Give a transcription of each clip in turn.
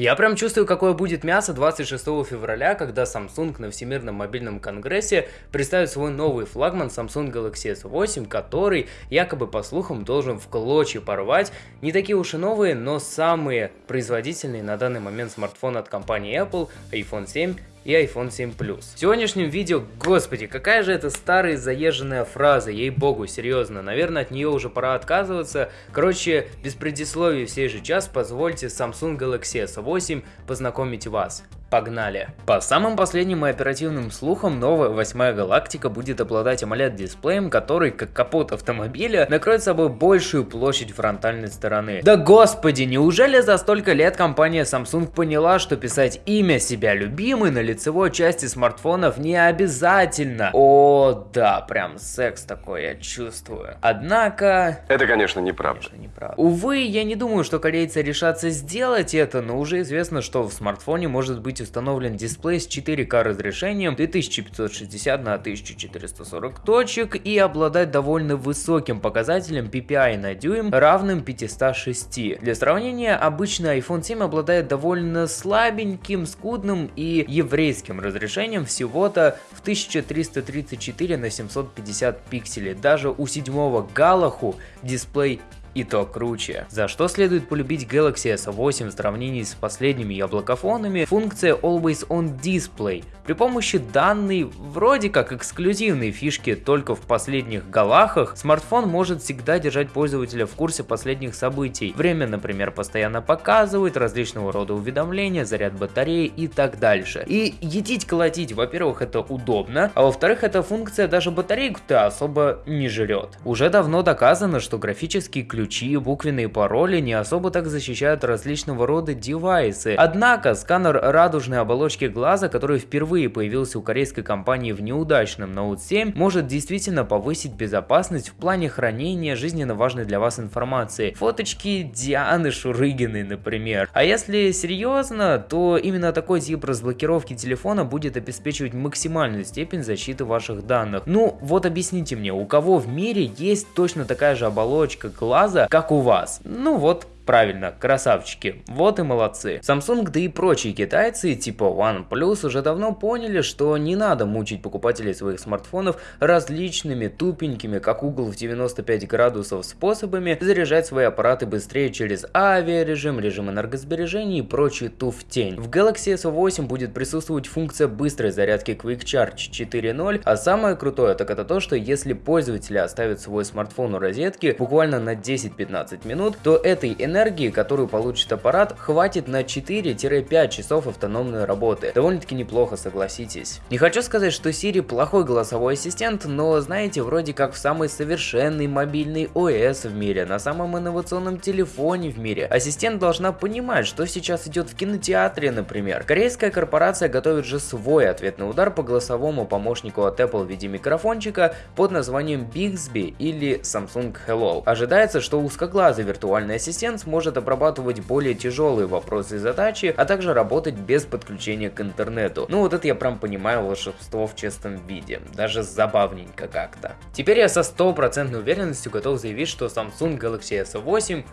Я прям чувствую, какое будет мясо 26 февраля, когда Samsung на Всемирном мобильном конгрессе представит свой новый флагман Samsung Galaxy S8, который якобы по слухам должен в клочья порвать. Не такие уж и новые, но самые производительные на данный момент смартфоны от компании Apple, iPhone 7 и iPhone 7 Plus. В сегодняшнем видео, господи, какая же это старая заезженная фраза, ей-богу, серьезно, наверное от нее уже пора отказываться. Короче, без предисловий в сей же час позвольте Samsung Galaxy S8 познакомить вас. Погнали! По самым последним и оперативным слухам, новая восьмая галактика будет обладать AMOLED дисплеем, который, как капот автомобиля, накроет собой большую площадь фронтальной стороны. Да господи, неужели за столько лет компания Samsung поняла, что писать имя себя любимый на лицевой части смартфонов не обязательно? О, да, прям секс такой я чувствую. Однако... Это, конечно, неправда. Конечно, неправда. Увы, я не думаю, что корейцы решатся сделать это, но уже известно, что в смартфоне может быть установлен дисплей с 4К разрешением 2560 на 1440 точек и обладать довольно высоким показателем PPI на дюйм, равным 506. Для сравнения, обычный iPhone 7 обладает довольно слабеньким, скудным и еврейским разрешением всего-то в 1334 на 750 пикселей. Даже у седьмого Галаху дисплей и то круче. За что следует полюбить Galaxy S8 в сравнении с последними яблокофонами, функция Always On Display. При помощи данной, вроде как эксклюзивной фишки только в последних галахах, смартфон может всегда держать пользователя в курсе последних событий. Время, например, постоянно показывает, различного рода уведомления, заряд батареи и так дальше. И едить-колотить, во-первых, это удобно, а во-вторых, эта функция даже батарейку-то особо не жрет. Уже давно доказано, что графический ключ ключи, буквенные пароли не особо так защищают различного рода девайсы. Однако сканер радужной оболочки глаза, который впервые появился у корейской компании в неудачном Note 7, может действительно повысить безопасность в плане хранения жизненно важной для вас информации. Фоточки Дианы Шурыгиной, например. А если серьезно, то именно такой тип разблокировки телефона будет обеспечивать максимальную степень защиты ваших данных. Ну вот объясните мне, у кого в мире есть точно такая же оболочка глаза, глаза, как у вас. Ну вот, Правильно, красавчики, вот и молодцы. Samsung, да и прочие китайцы, типа OnePlus, уже давно поняли, что не надо мучить покупателей своих смартфонов различными тупенькими, как угол в 95 градусов способами заряжать свои аппараты быстрее через авиарежим, режим энергосбережения и прочий туфтень. В Galaxy S8 будет присутствовать функция быстрой зарядки Quick Charge 4.0, а самое крутое так это то, что если пользователи оставят свой смартфон у розетки буквально на 10-15 минут, то этой энергии энергии, которую получит аппарат, хватит на 4-5 часов автономной работы. Довольно-таки неплохо, согласитесь. Не хочу сказать, что Siri плохой голосовой ассистент, но знаете, вроде как в самый совершенный мобильный ОС в мире, на самом инновационном телефоне в мире. Ассистент должна понимать, что сейчас идет в кинотеатре, например. Корейская корпорация готовит же свой ответный удар по голосовому помощнику от Apple в виде микрофончика под названием Bixby или Samsung Hello. Ожидается, что узкоглазый виртуальный ассистент сможет обрабатывать более тяжелые вопросы и задачи, а также работать без подключения к интернету. Ну вот это я прям понимаю волшебство в честном виде, даже забавненько как-то. Теперь я со стопроцентной уверенностью готов заявить, что Samsung Galaxy S8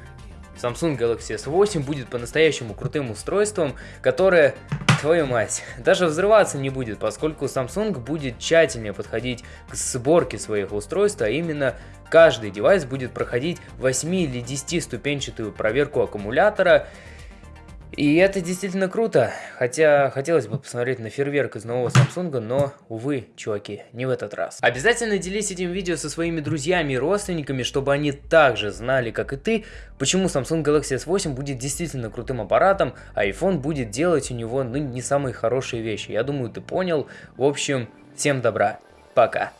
Samsung Galaxy S8 будет по-настоящему крутым устройством, которое, твою мать, даже взрываться не будет, поскольку Samsung будет тщательнее подходить к сборке своих устройств, а именно каждый девайс будет проходить 8 или 10 ступенчатую проверку аккумулятора, и это действительно круто, хотя хотелось бы посмотреть на фейерверк из нового Samsung, но, увы, чуваки, не в этот раз. Обязательно делись этим видео со своими друзьями и родственниками, чтобы они также знали, как и ты, почему Samsung Galaxy S8 будет действительно крутым аппаратом, а iPhone будет делать у него, ну, не самые хорошие вещи. Я думаю, ты понял. В общем, всем добра, пока.